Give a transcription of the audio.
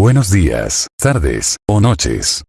Buenos días, tardes, o noches.